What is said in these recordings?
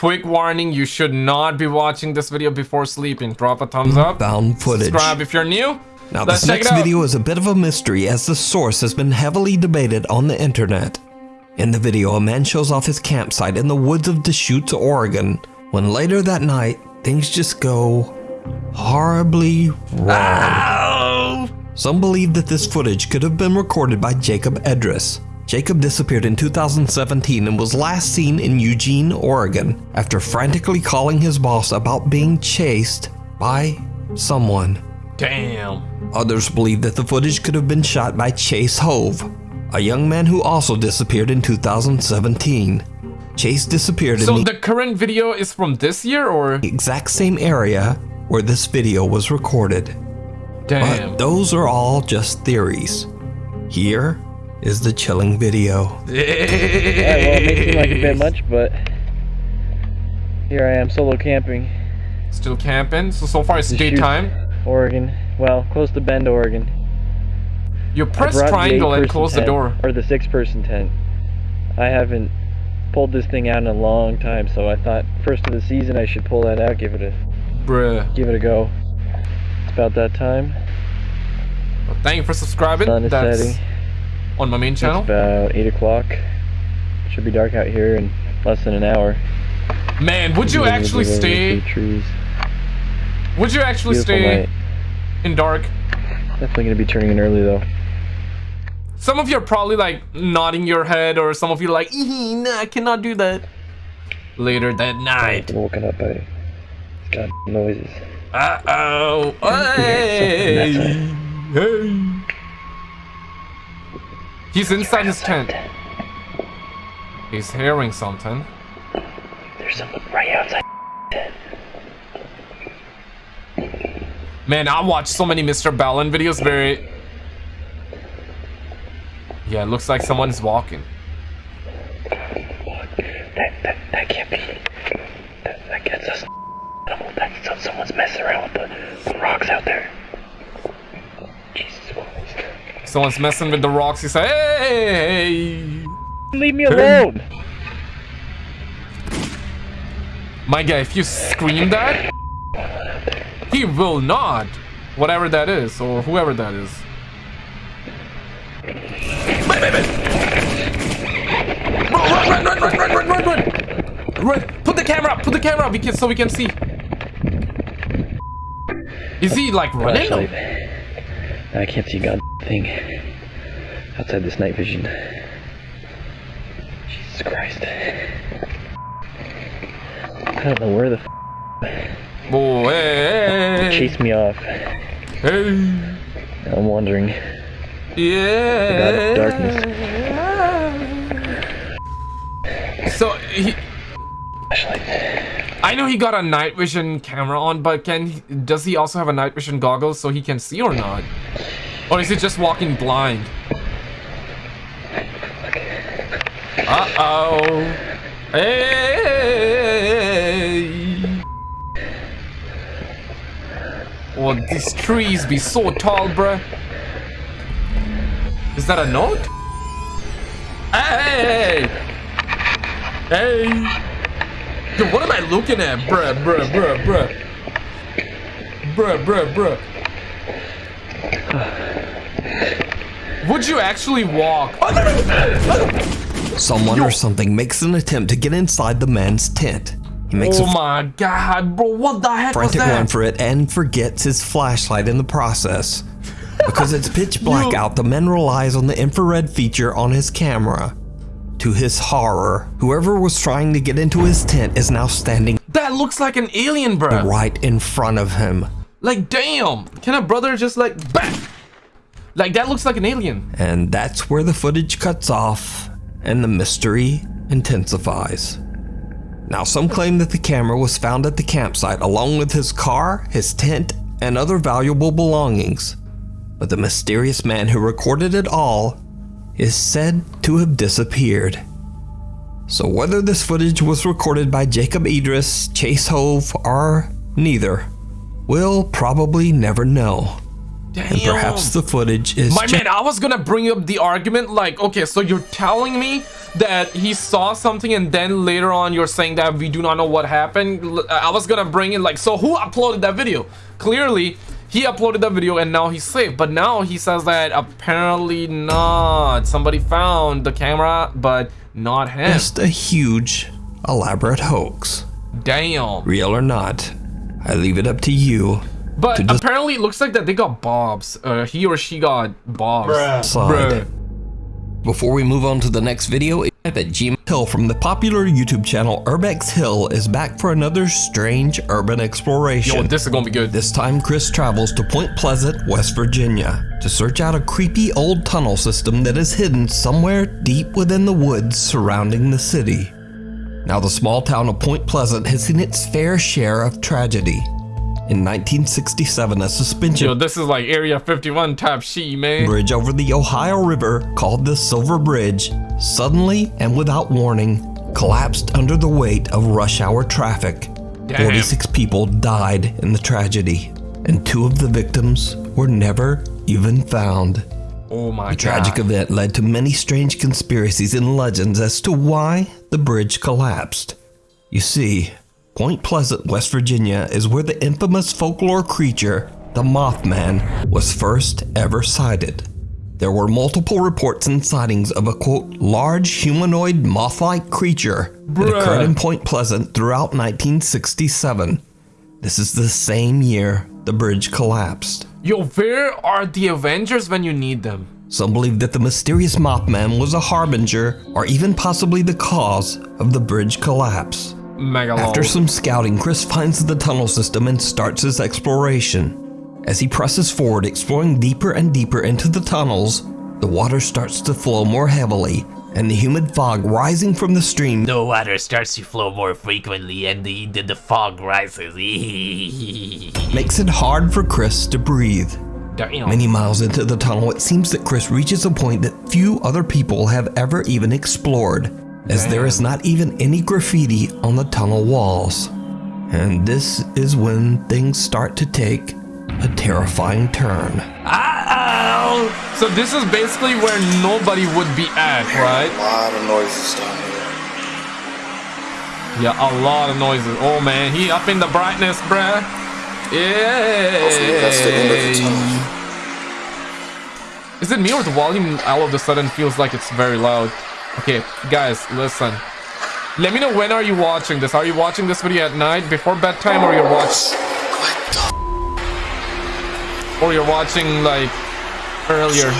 quick warning, you should not be watching this video before sleeping. Drop a thumbs up. Found footage. Subscribe if you're new. Now, Let's this next video is a bit of a mystery as the source has been heavily debated on the internet. In the video, a man shows off his campsite in the woods of Deschutes, Oregon, when later that night, things just go horribly wrong. Some believe that this footage could have been recorded by Jacob Edris. Jacob disappeared in 2017 and was last seen in Eugene, Oregon, after frantically calling his boss about being chased by someone. Damn. Others believe that the footage could have been shot by Chase Hove, a young man who also disappeared in 2017. Chase disappeared So in the the current video is from this year or? exact same area where this video was recorded. Damn. But those are all just theories. Here is the chilling video. Yeah, well, it may seem like a bit much, but here I am solo camping, Still camping. So so far it's Deschutes. daytime. Oregon. Well, close to Bend, Oregon. You press triangle and eight-person close the door. Or the six-person tent. I haven't pulled this thing out in a long time, so I thought first of the season I should pull that out, give it a Bruh. give it a go. It's about that time. Well, thank you for subscribing. Sun is That's setting. On my main channel. It's about eight o'clock. Should be dark out here in less than an hour. Man, would you actually stay? Trees. Would you actually Beautiful stay night. in dark? Definitely gonna be turning in early though. Some of you are probably like nodding your head, or some of you are like, "Ee, nah, I cannot do that. Later that night. woken up by god noises. Uh oh. Hey. hey. He's inside his tent. He's hearing something. There's someone right outside. Man, I watch so many MrBallen videos. Very. Yeah, it looks like someone's walking. That, that, that can't be. That, that gets us. That's so, someone's messing around with the, the rocks out there. Jesus Christ. Someone's messing with the rocks. He said, "Hey." Leave me alone! My guy, if you scream that, he will not. Whatever that is, or whoever that is. Wait, wait, wait. Run, run, run, run, run, run, run, run. Run. Put the camera up, put the camera up, we can, so we can see. Is he like running? Flashlight. I can't see a god thing outside this night vision. Jesus Christ. I don't know where the f Oh, hey, hey, chased me off. hey. Now I'm wondering. Yeah. darkness. So he, I know he got a night vision camera on, but can he, does he also have a night vision goggles so he can see or not? Or is he just walking blind? Uh oh. Hey. Oh, these trees be so tall, bruh. Is that a note? Hey! Hey! Yo, what am I looking at? Bruh, bruh, bruh, bruh. Bruh, bruh, bruh. Would you actually walk? Someone or something makes an attempt to get inside the man's tent. He makes Oh a my god, bro, what the heck was frantic run for it and forgets his flashlight in the process. Because it's pitch black out, the man relies on the infrared feature on his camera. To his horror, whoever was trying to get into his tent is now standing That looks like an alien, bro. right in front of him. Like, damn. Can a brother just like, bang? Like, that looks like an alien. And that's where the footage cuts off and the mystery intensifies. Now, some claim that the camera was found at the campsite along with his car, his tent, and other valuable belongings. But the mysterious man who recorded it all is said to have disappeared. So, whether this footage was recorded by Jacob Idris, Chase Hove, or neither, we'll probably never know. And perhaps the footage is My man, I was gonna bring up the argument like, okay, so you're telling me that he saw something and then later on you're saying that we do not know what happened. I was gonna bring in like, so who uploaded that video? Clearly, he uploaded that video and now he's safe. But now he says that apparently not. Somebody found the camera, but not him. just a huge, elaborate hoax. Damn. Real or not, I leave it up to you But just- apparently it looks like that they got bobs. Uh, he or she got bobs. decide. Bruh. Before we move on to the next video, type at Gmail Hill from the popular YouTube channel Urbex Hill is back for another strange urban exploration. Yo, this is gonna be good. This time, Chris travels to Point Pleasant, West Virginia, to search out a creepy old tunnel system that is hidden somewhere deep within the woods surrounding the city. Now, the small town of Point Pleasant has seen its fair share of tragedy. In 1967, a suspension Yo, this is like Area 51 type shit, man. bridge over the Ohio River called the Silver Bridge suddenly and without warning collapsed under the weight of rush hour traffic. Damn. 46 people died in the tragedy, and two of the victims were never even found. Oh my The tragic god. event led to many strange conspiracies and legends as to why the bridge collapsed. You see, Point Pleasant, West Virginia is where the infamous folklore creature, the Mothman, was first ever sighted. There were multiple reports and sightings of a quote, large humanoid moth like creature that occurred in Point Pleasant throughout 1967. This is the same year the bridge collapsed. Yo, where are the Avengers when you need them? Some believe that the mysterious Mothman was a harbinger or even possibly the cause of the bridge collapse. Mega After some scouting, Chris finds the tunnel system and starts his exploration. As he presses forward, exploring deeper and deeper into the tunnels, the water starts to flow more heavily, and the humid fog rising from the stream The water starts to flow more frequently and the, the, the fog rises. makes it hard for Chris to breathe. Damn. Many miles into the tunnel, it seems that Chris reaches a point that few other people have ever even explored, as there is not even any graffiti on the tunnel walls. And this is when things start to take a terrifying turn. Uh-oh. So this is basically where nobody would be at, right? A lot of noises down here. Yeah, a lot of noises. Oh man, he up in the brightness, bruh. Yeah. Hopefully that's the end of the tunnel. Is it me or the volume all of a sudden feels like it's very loud? Okay, guys, listen. Let me know when are you watching this? Are you watching this video at night before bedtime or you're watching or you're watching like earlier?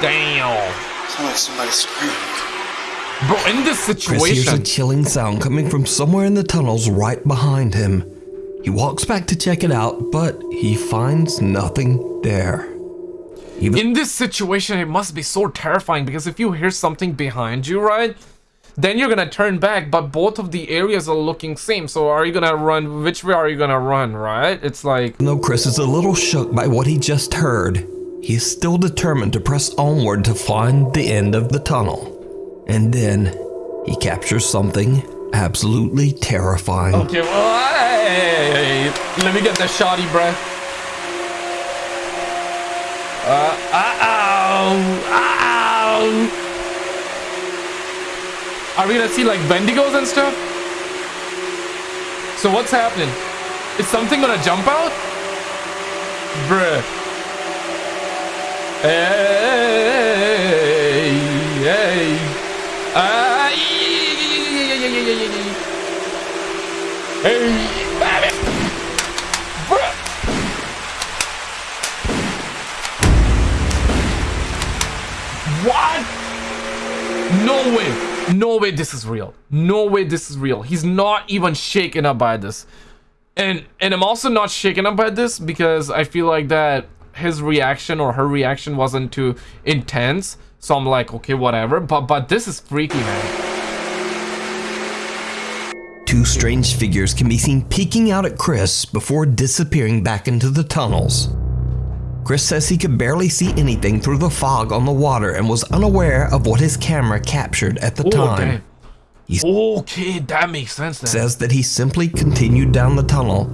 Damn. Sound like somebody screaming. Bro, in this situation. Chris hears a chilling sound coming from somewhere in the tunnels right behind him. He walks back to check it out, but he finds nothing there. In this situation, it must be so terrifying because if you hear something behind you, right? Then you're gonna turn back, but both of the areas are looking same. So are you gonna run? Which way are you gonna run? Right? It's like No, Chris is a little shook by what he just heard, he is still determined to press onward to find the end of the tunnel. And then he captures something absolutely terrifying. Okay, well, let me get the shoddy breath. Uh, uh-oh, uh-oh. Are we gonna see like Wendigos and stuff? So what's happening? Is something gonna jump out? Bruh. Hey, hey. Ah, Hey, baby. Bruh. What? No way. No way this is real. No way this is real. He's not even shaken up by this. And and I'm also not shaken up by this because I feel like that his reaction or her reaction wasn't too intense. So I'm like, okay, whatever. But but this is freaky, man. Two strange figures can be seen peeking out at Chris before disappearing back into the tunnels. Chris says he could barely see anything through the fog on the water and was unaware of what his camera captured at the Oh, time. damn. He's- Okay, that makes sense then. says that he simply continued down the tunnel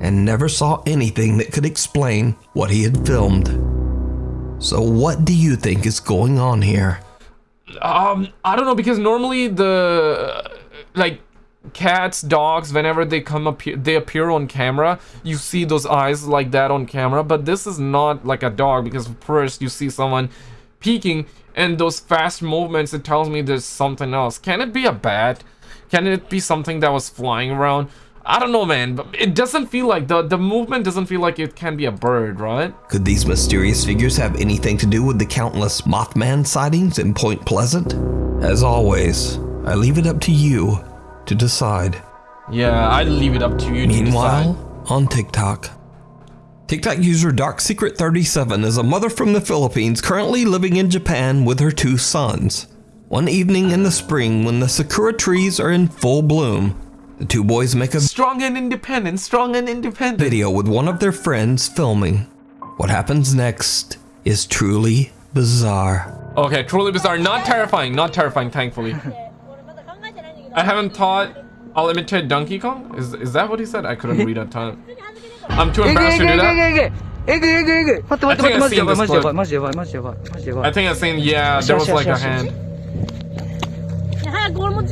and never saw anything that could explain what he had filmed. So, what do you think is going on here? Um, I don't know because normally the like cats, dogs, whenever they come up, they appear on camera. You see those eyes like that on camera, but this is not like a dog because first you see someone peeking and those fast movements. It tells me there's something else. Can it be a bat? Can it be something that was flying around? I don't know, man. But it doesn't feel like the the movement doesn't feel like it can be a bird, right? Could these mysterious figures have anything to do with the countless Mothman sightings in Point Pleasant? As always, I leave it up to you to decide. Yeah, I leave it up to you. Meanwhile, to decide. on TikTok. TikTok user Dark Secret 37 is a mother from the Philippines currently living in Japan with her two sons. One evening in the spring when the sakura trees are in full bloom, the two boys make a strong and independent, strong and independent video with one of their friends filming. What happens next is truly bizarre. Okay, truly bizarre. Not terrifying, not terrifying, thankfully. I haven't taught. I'll imitate Donkey Kong? Is is that what he said? I couldn't read on time. I'm too embarrassed to do that. I think I've seen. I think I've seen, yeah, there was like a hand.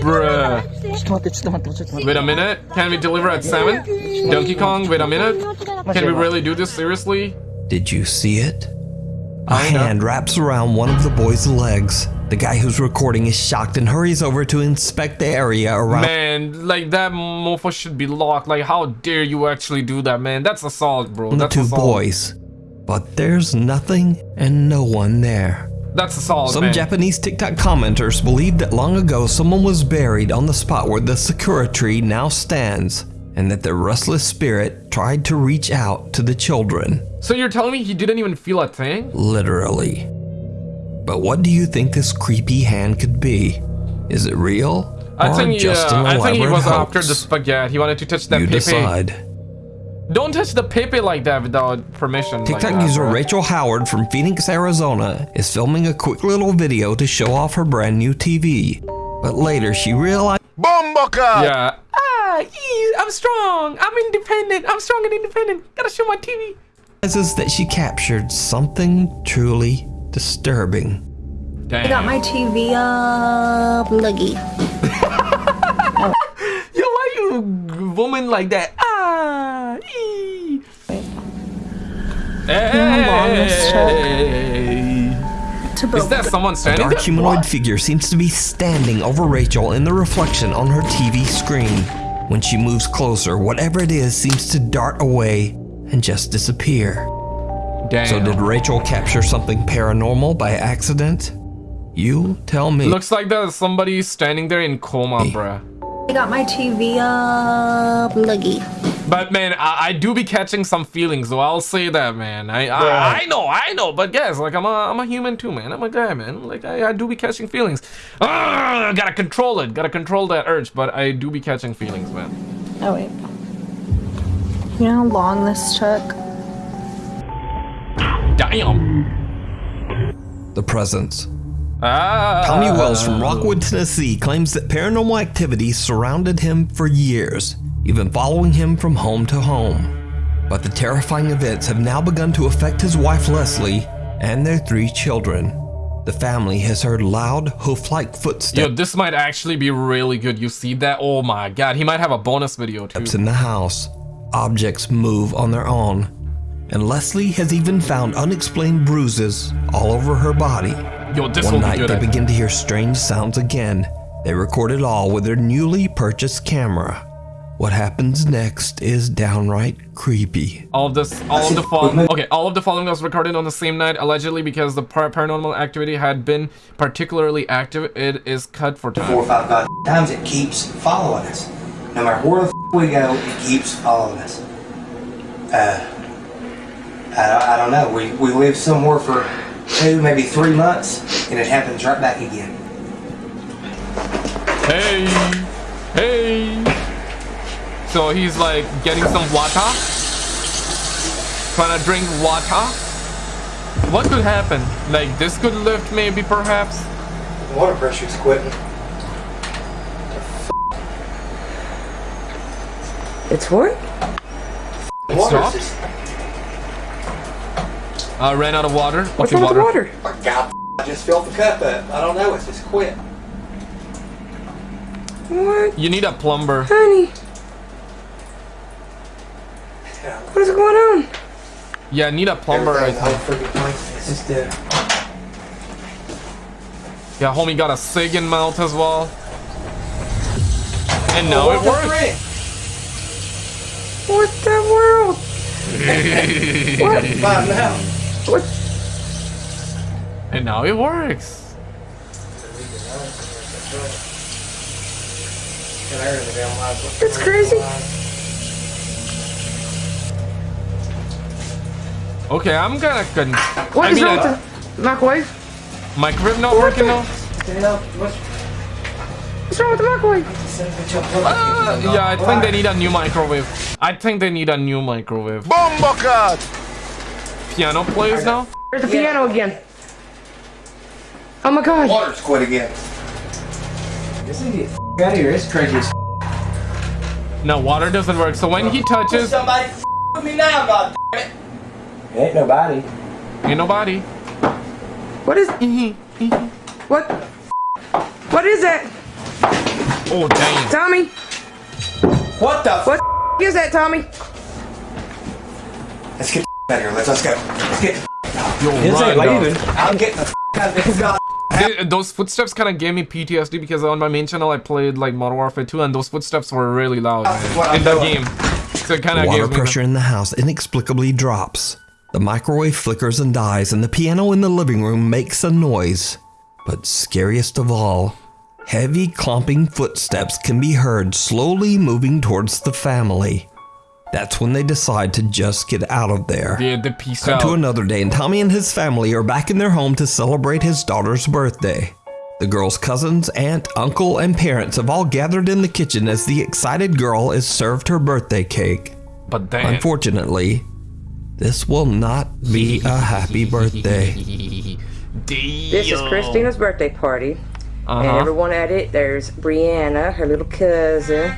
Bruh. Wait a minute. Can we deliver at 7? Donkey Kong, wait a minute. Can we really do this seriously? Did you see it? A hand wraps around one of the boy's legs the guy who's recording is shocked and hurries over to inspect the area around Man, like that mofo should be locked. Like, how dare you actually do that, man? That's assault, bro. the That's two assault. boys. But there's nothing and no one there. That's assault, Some man. Japanese TikTok commenters believe that long ago someone was buried on the spot where the sakura tree now stands, and that the restless spirit tried to reach out to the children. so you're telling me he didn't even feel a thing? Literally. But what do you think this creepy hand could be? Is it real? I or think, just yeah, an I think he was hoax? after the spaghetti. He wanted to touch that You pepe. decide. Don't touch the pepe like that without permission. like TikTok that, user bro. Rachel Howard from Phoenix, Arizona is filming a quick little video to show off her brand new TV. But later she realized Yeah. Ah, ee, I'm strong. I'm independent. I'm strong and independent. Gotta show my TV. that she captured something truly disturbing. Damn. I got my TV up, looky. Yo, why you woman like that? Ah, ee. Hey. To Is that someone A dark there? humanoid What? figure seems to be standing over Rachel in the reflection on her TV screen. When she moves closer, whatever it is seems to dart away and just disappear. Damn. So did Rachel capture something paranormal by accident? You tell me. Looks like there's somebody standing there in coma, bruh. I got my TV up, looky. But man, I, I do be catching some feelings, so I'll say that, man. I I, I know, I know, but guys, like I'm a I'm a human too, man. I'm a guy, man. Like I, I do be catching feelings. Ah, gotta control it, gotta control that urge, but I do be catching feelings, man. Oh wait. You know how long this took? Damn. the presence. Ah. Tommy Wells from Rockwood, Tennessee claims that paranormal activity surrounded him for years, even following him from home to home. But the terrifying events have now begun to affect his wife Leslie and their three children. The family has heard loud, hoof-like footsteps. Yo, this might actually be really good. You see that? Oh my god, he might have a bonus video too. in the house. Objects move on their own. And Leslie has even found unexplained bruises all over her body. Yo, this One will be night they begin to hear strange sounds again. They record it all with their newly purchased camera. What happens next is downright creepy. All of this, all of the following. Okay, all of the following was recorded on the same night, allegedly because the par- paranormal activity had been particularly active. It is cut for time. four or time. five times it keeps following us. No matter where the f- we go, it keeps following us. Uh, I, don't- I don't know. We, we lived somewhere for two, maybe three months, and it happens right back again. Hey, hey. So he's like getting some water, trying to drink water. What could happen? Like this could lift, maybe, perhaps. Water pressure's quitting. It's work? It Water stopped? Just- I ran out of water. What's okay, wrong with the water? My God, I just filled the cup up. I don't know. It's just quit. What? You need a plumber. Honey, what is going on? Yeah, I need a plumber. I Everything's think. all. It's just uh, Yeah, homie got a SIG in mouth as well. And now it works. frick? What the world? what? Five now. What? And now it works. That's crazy. Okay, I'm gonna. Con- What I is mean, wrong with the microwave? microwave not working though. What's wrong with the microwave? Uh, yeah, I think they need a new microwave. I think they need a new microwave. Bombocad! Piano plays now. There's the piano again. Oh my god. Water's quit again. This idiot out of here. It's crazy as No, water doesn't work. So when he touches, Somebody with me now, God damn it. Ain't nobody. ain't nobody. What is? What? What is that, Oh damn. Tommy? What the f- What is that, Tommy? Let's get the out of here. Let's, let's go. Let's get Yo, This run, ain't dog. leaving. I'm getting the f- out of this god. Those footsteps kind of gave me PTSD because on my main channel I played like Modern Warfare 2 and those footsteps were really loud That's I'm in the doing. game. So it kind of Water gave me. pressure in the house inexplicably drops. The microwave flickers and dies, and the piano in the living room makes a noise. But scariest of all, heavy clomping footsteps can be heard slowly moving towards the family. That's when they decide to just get out of there. Yeah, the peace Cut out. to another day, and Tommy and his family are back in their home to celebrate his daughter's birthday. The girl's cousins, aunt, uncle, and parents have all gathered in the kitchen as the excited girl is served her birthday cake. But damn. Unfortunately, this will not be a happy birthday. This is Christina's birthday party. And Uh-huh. everyone at it, there's Brianna, her little cousin.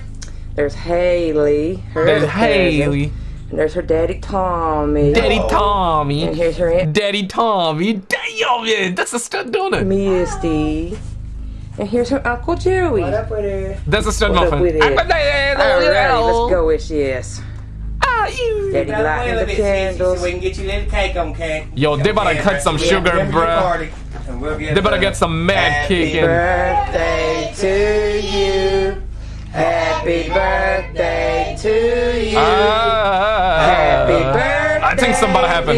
There's Haley, her There's other cousin. Haley. And there's her daddy Tommy. Daddy Tommy. And here's her aunt Daddy Tommy. Damn, man. That's a stud, don't it? Misty. And here's her Uncle Joey. What up with her? That's a stud What up muffin. with it? Alrighty, let's go with yes. Ah, you. Daddy lighting the candles. we can get you a little cake on cake. Yo, they better cut some sugar, bruh. They better get some mad cake in. Birthday to you. Happy birthday to you. Ah. Happy birthday. I think something about to happen.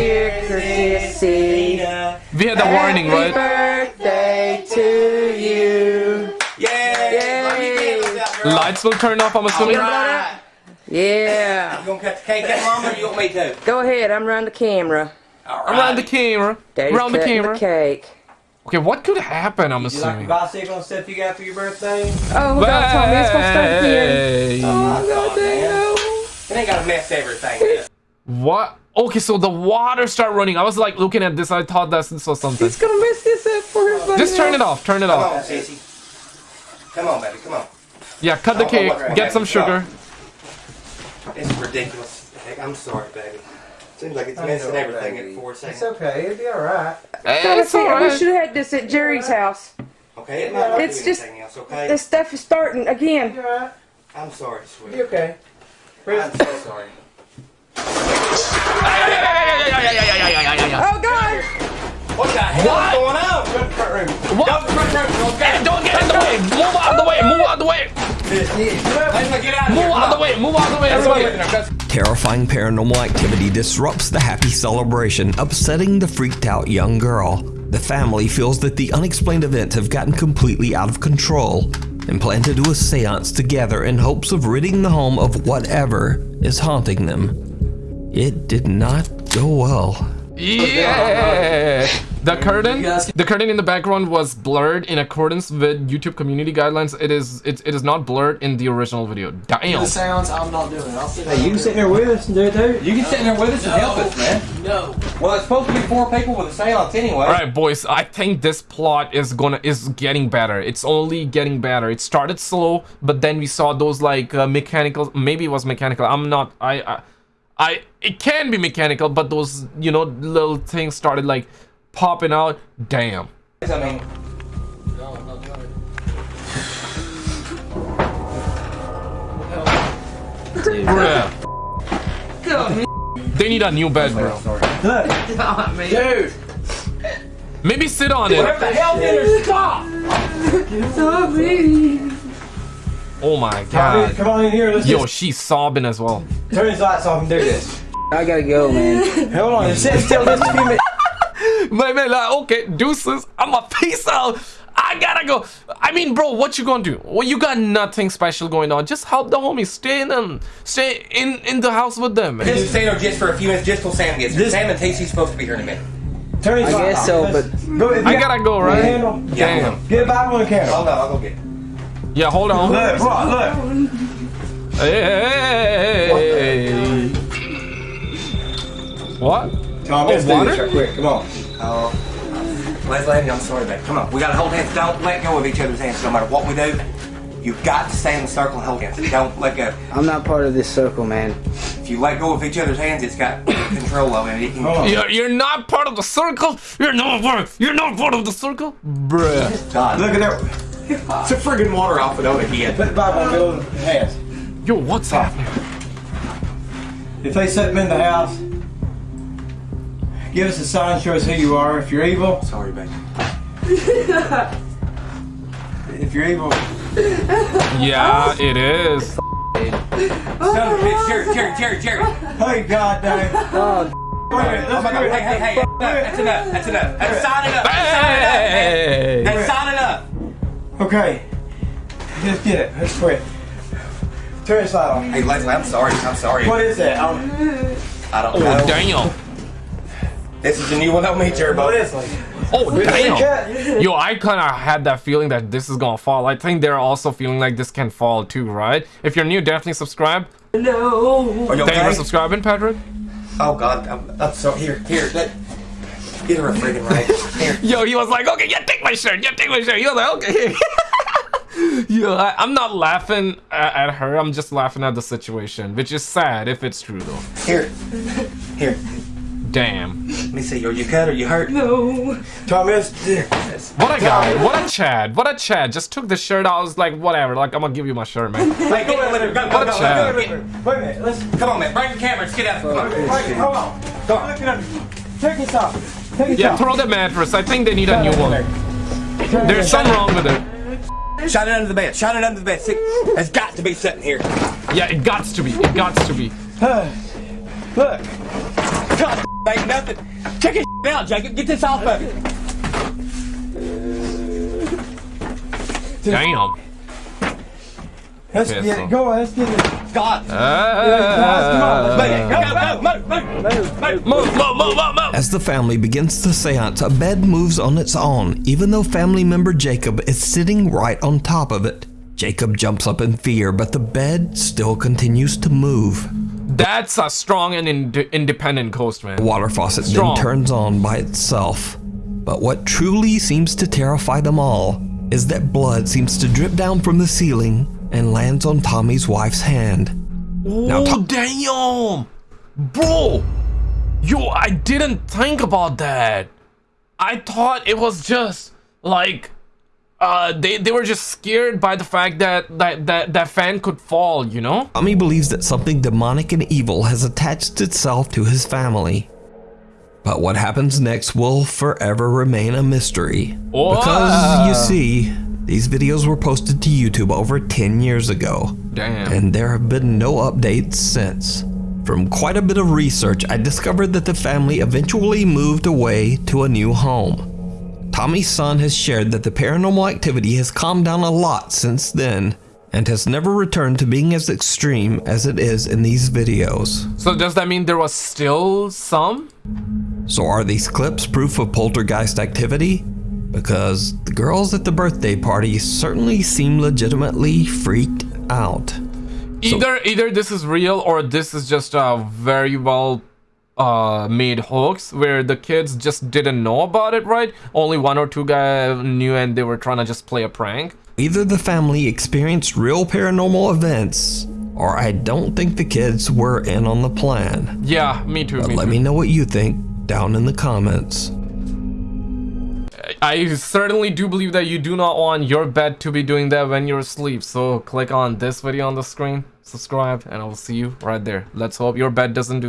We had the warning, Happy right? birthday to you. Yeah. Yay. Lights will turn off, I'm assuming. Right. Yeah. You gonna cut the cake out, Mama, or you want me to? Go ahead. I'm around the camera. All right. Around the camera. Daddy's Around the cutting camera. cake. Okay, what could happen, I'm You like the assuming? bicycle and stuff you got for your birthday? Oh, God, Tommy, it's gonna start again. Hey. Oh, God, damn. It ain't gotta mess everything up. What? Okay, so the water started running. I was like looking at this. I thought that this was something. He's gonna mess this up for everybody. Just turn it off. Turn it Come off. on, sissy. Come on, baby, come on. Yeah, cut the Oh, cake. oh, Get some sugar. It's ridiculous. Heck, I'm sorry, baby. Seems like it's messing everything in four seconds. It's okay. It'll be all right. God, It's I think we should have had this at Jerry's house. Okay, it might not It's do just- anything else, okay? This stuff is starting again. You're all right. I'm sorry, sweetie. Be okay. I'm so sorry. Move out of the way. Move out of the way. Everybody. Terrifying paranormal activity disrupts the happy celebration, upsetting the freaked out young girl. The family feels that the unexplained events have gotten completely out of control and plan to do a seance together in hopes of ridding the home of whatever is haunting them. It did not go well. Yeah. The curtain, the curtain in the background was blurred in accordance with YouTube community guidelines. It is, it, it is not blurred in the original video. Damn. sounds I'm not doing. I'll sit Hey, you can sit there with us and do it too. You can sit in there with us and help us, man. No. Well, it's supposed to be four people with a seance anyway. All right, boys. I think this plot is gonna is getting better. It's only getting better. It started slow, but then we saw those like uh, mechanical. Maybe it was mechanical. I'm not. I. I I it can be mechanical, but those you know little things started like popping out. Damn. I mean, Bruh. They need a new bed, bro. Dude, Maybe sit on it. what the hell did her stop? Oh my god. come on in here. Let's Yo, just she's sobbing as well. turn his lights off and do this. I gotta go, man. Hold on, just sit still. Just a few minutes. My man, like, okay, deuces. I'm a peace out. I gotta go. I mean, bro, what you gonna do? Well, you got nothing special going on. Just help the homies. Stay in them. Stay in in the house with them. Man. just stay there just for a few minutes, just till Sam gets here. This- Sam and Tasey's supposed to be here in a minute. Turn his I guess so, but- go, I you gotta go, right? Candle, Yeah, Damn. get a Bible and a candle. Hold on, I'll go get it. Yeah, hold on. Look, bro, look. Hey. What? Tom, Oh, let's do water? this right quick. Come on. Oh, Leslie, I'm sorry, babe. Come on, we gotta hold hands. Don't let go of each other's hands, no matter what we do. You've got to stay in the circle and hold hands. Don't let go. I'm not part of this circle, man. If you let go of each other's hands, it's got control of it. It can, Hold. You're, you're not part of the circle. You're not part. You're not part of the circle, bruh. God, Look at that. it's a friggin' water off it over here. Put the Bible in the middle of the hands. Yo, what's happening? If they set them in the house, give us a sign, show us who you are. If you're evil, Sorry, babe. if you're evil, Yeah, it is. Son of a bitch, Jerry, Jerry, Jerry, Jerry. hey, God dang. Oh, Wait a minute, Oh my God, it. hey, hey, hey, that's enough, that's enough. That's sign it up. Hey. That's sign it up. Okay. Just get it. Let's quit. Turn this light on. Hey, Leslie, I'm sorry. I'm sorry. What is that? Um, I don't know. Oh know. Damn. This is a new one on me, Jerry. what is it? Oh damn. Cut. Yo, I kind of had that feeling that this is gonna fall. I think they're also feeling like this can fall too, right? If you're new, definitely subscribe. No. you Thank you okay? for subscribing, Patrick. Oh God, I'm, I'm sorry. Here, here, let, get her a friggin' right. Here. Yo, he was like, okay, yeah, take my shirt, yeah, take my shirt. He was like, okay. Yo, I, I'm not laughing at, at her. I'm just laughing at the situation, which is sad if it's true though. Here, here. Damn. Let me see. Are you cut? Are you hurt? Tommy, let's, What a guy. What a Chad. What a Chad. Just took the shirt. I was like, whatever. Like, I'm gonna give you my shirt, man. Hey, get it, let her go, go, What a go, go, chap. go, wait, go. wait, wait a minute. Let's. Come on, man. Bring the camera. Let's get out. Come on. Wait, hold on. Go on. Look it up. Take this off. Take this off. Yeah, off. throw the mattress. I think they need a new one. There's something wrong with it. Shine it under the bed. Shine it under the bed. It's got to be sitting here. Yeah, it gots to be. It gots to be. Look. God, ain't nothing. Check it out, Jacob. Get this off of you. Damn. Let's Piss get it. Go on. Let's get it. Uh. God. Move, go, go, move, move, move. move, move, move, move, move. As the family begins the seance, a bed moves on its own, even though family member Jacob is sitting right on top of it. Jacob jumps up in fear, but the bed still continues to move. That's a strong and ind- independent coast, man. The water faucet Strong. then turns on by itself. But what truly seems to terrify them all is that blood seems to drip down from the ceiling and lands on Tommy's wife's hand. Now, Oh, Tom- damn. Bro. Yo, I didn't think about that. I thought it was just like uh they, they were just scared by the fact that that, that that fan could fall, you know? Tommy believes that something demonic and evil has attached itself to his family. But what happens next will forever remain a mystery. Because, you see, these videos were posted to YouTube over 10 years ago. Damn. And there have been no updates since. From quite a bit of research, I discovered that the family eventually moved away to a new home. Tommy's son has shared that the paranormal activity has calmed down a lot since then and has never returned to being as extreme as it is in these videos. So does that mean there was still some? So are these clips proof of poltergeist activity? Because the girls at the birthday party certainly seem legitimately freaked out. Either either this is real or this is just a very well uh made hoax where the kids just didn't know about it, right? Only one or two guys knew and they were trying to just play a prank. Either the family experienced real paranormal events, or I don't think the kids were in on the plan. Yeah, me too. Me let too. me know what you think down in the comments. I certainly do believe that you do not want your bed to be doing that when you're asleep. So click on this video on the screen, subscribe, and I will see you right there. Let's hope your bed doesn't do